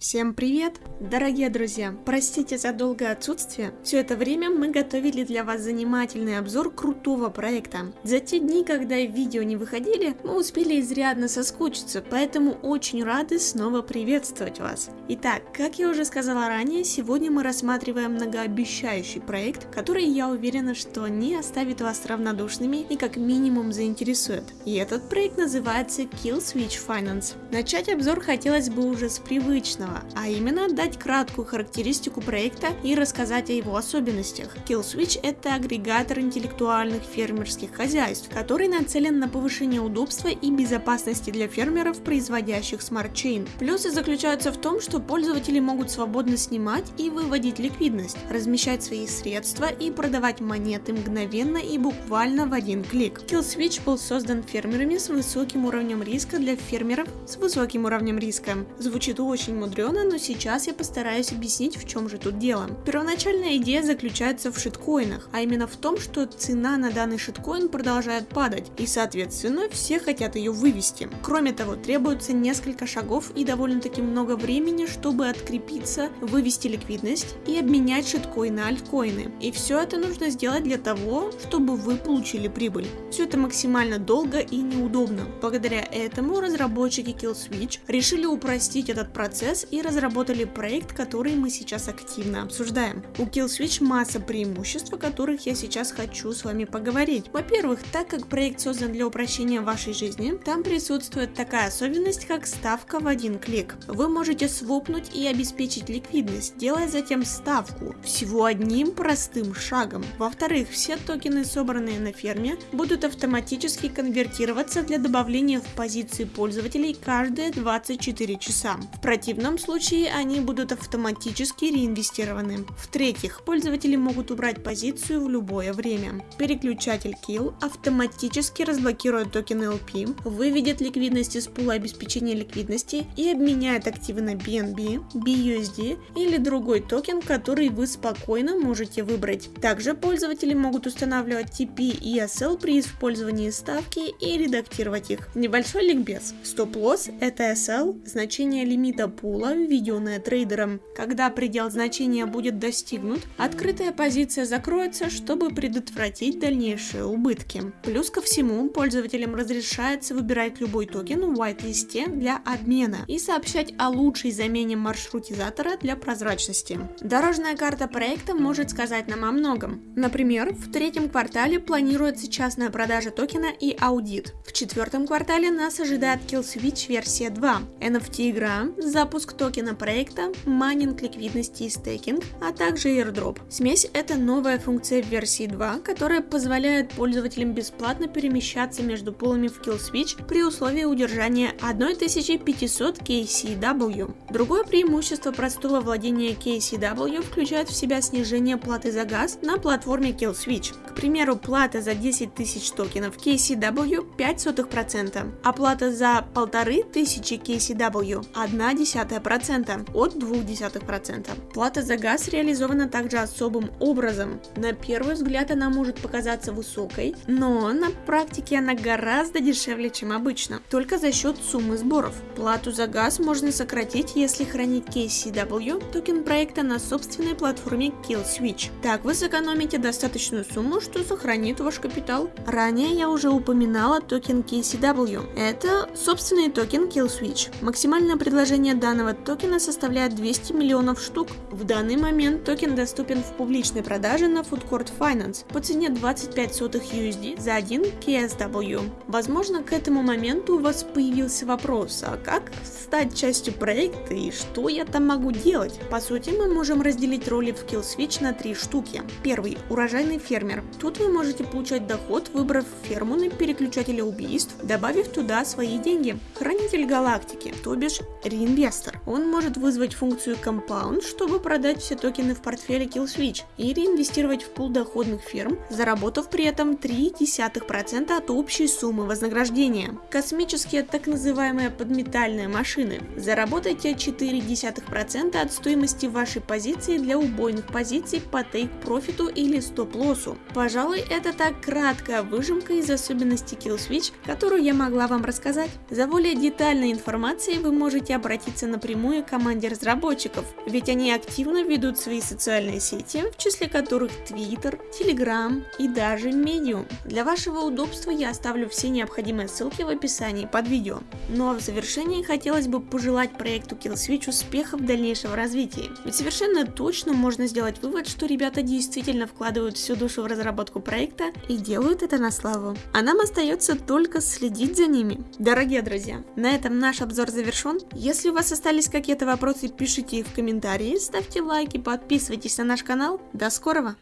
Всем привет! Дорогие друзья, простите за долгое отсутствие. Все это время мы готовили для вас занимательный обзор крутого проекта. За те дни, когда видео не выходили, мы успели изрядно соскучиться, поэтому очень рады снова приветствовать вас. Итак, как я уже сказала ранее, сегодня мы рассматриваем многообещающий проект, который, я уверена, что не оставит вас равнодушными и как минимум заинтересует. И этот проект называется Kill Switch Finance. Начать обзор хотелось бы уже с привычного главного, а именно дать краткую характеристику проекта и рассказать о его особенностях. KillSwitch – это агрегатор интеллектуальных фермерских хозяйств, который нацелен на повышение удобства и безопасности для фермеров, производящих Chain. Плюсы заключаются в том, что пользователи могут свободно снимать и выводить ликвидность, размещать свои средства и продавать монеты мгновенно и буквально в один клик. KillSwitch был создан фермерами с высоким уровнем риска для фермеров с высоким уровнем риска. Звучит очень мудрено мудрено, но сейчас я постараюсь объяснить, в чем же тут дело. Первоначальная идея заключается в шиткоинах, а именно в том, что цена на данный шиткоин продолжает падать, и соответственно все хотят ее вывести. Кроме того, требуется несколько шагов и довольно-таки много времени, чтобы открепиться, вывести ликвидность и обменять шиткоины на альткоины. И все это нужно сделать для того, чтобы вы получили прибыль. Все это максимально долго и неудобно. Благодаря этому разработчики KillSwitch решили упростить этот процесс и разработали проект, который мы сейчас активно обсуждаем. У KillSwitch масса преимуществ, о которых я сейчас хочу с вами поговорить. Во-первых, так как проект создан для упрощения вашей жизни, там присутствует такая особенность, как ставка в один клик. Вы можете свопнуть и обеспечить ликвидность, делая затем ставку всего одним простым шагом. Во-вторых, все токены, собранные на ферме, будут автоматически конвертироваться для добавления в позиции пользователей каждые 24 часа. В противном случае они будут автоматически реинвестированы. В-третьих, пользователи могут убрать позицию в любое время. Переключатель Kill автоматически разблокирует токен LP, выведет ликвидность из пула обеспечения ликвидности и обменяет активы на BNB, BUSD или другой токен, который вы спокойно можете выбрать. Также пользователи могут устанавливать TP и SL при использовании ставки и редактировать их. Небольшой ликбез. Стоп-лосс – это SL, значение лимита пула была введенная трейдером. Когда предел значения будет достигнут, открытая позиция закроется, чтобы предотвратить дальнейшие убытки. Плюс ко всему, пользователям разрешается выбирать любой токен в white-листе для обмена и сообщать о лучшей замене маршрутизатора для прозрачности. Дорожная карта проекта может сказать нам о многом. Например, в третьем квартале планируется частная продажа токена и аудит. В четвертом квартале нас ожидает Kill Switch версия 2, NFT игра, запуск токена проекта, майнинг ликвидности и стейкинг, а также airdrop. Смесь – это новая функция в версии 2, которая позволяет пользователям бесплатно перемещаться между пулами в KillSwitch при условии удержания 1500 KCW. Другое преимущество простого владения KCW включает в себя снижение платы за газ на платформе KillSwitch. К примеру, плата за 10 тысяч токенов KSW 0,05%, а плата за 1500 KSW 0,1%. 1% от 0,2%. Плата за газ реализована также особым образом. На первый взгляд она может показаться высокой, но на практике она гораздо дешевле, чем обычно, только за счет суммы сборов. Плату за газ можно сократить, если хранить KSW токен проекта на собственной платформе KillSwitch. Так вы сэкономите достаточную сумму, что сохранит ваш капитал. Ранее я уже упоминала токен KSW. Это собственный токен KillSwitch. Максимальное предложение данного токена составляет 200 миллионов штук. В данный момент токен доступен в публичной продаже на Food Court Finance по цене 25 сотых USD за 1 KSW. Возможно, к этому моменту у вас появился вопрос, а как стать частью проекта и что я там могу делать? По сути, мы можем разделить роли в KillSwitch на три штуки. Первый – урожайный фермер. Тут вы можете получать доход, выбрав ферму на переключателе убийств, добавив туда свои деньги. Хранитель галактики, то бишь реинвестор. Он может вызвать функцию Compound, чтобы продать все токены в портфеле KillSwitch и реинвестировать в пул доходных фирм, заработав при этом 0,3% от общей суммы вознаграждения. Космические так называемые подметальные машины. Заработайте 0,4% от стоимости вашей позиции для убойных позиций по тейк-профиту или стоп-лоссу. Пожалуй, это так краткая выжимка из особенностей KillSwitch, которую я могла вам рассказать. За более детальной информацией вы можете обратиться напрямую напрямую команде разработчиков, ведь они активно ведут свои социальные сети, в числе которых Twitter, Telegram и даже Medium. Для вашего удобства я оставлю все необходимые ссылки в описании под видео. Ну а в завершении хотелось бы пожелать проекту Killswitch успехов в дальнейшем развитии, ведь совершенно точно можно сделать вывод, что ребята действительно вкладывают всю душу в разработку проекта и делают это на славу. А нам остается только следить за ними. Дорогие друзья, на этом наш обзор завершен. Если у вас остались какие-то вопросы, пишите их в комментарии, ставьте лайки, подписывайтесь на наш канал. До скорого!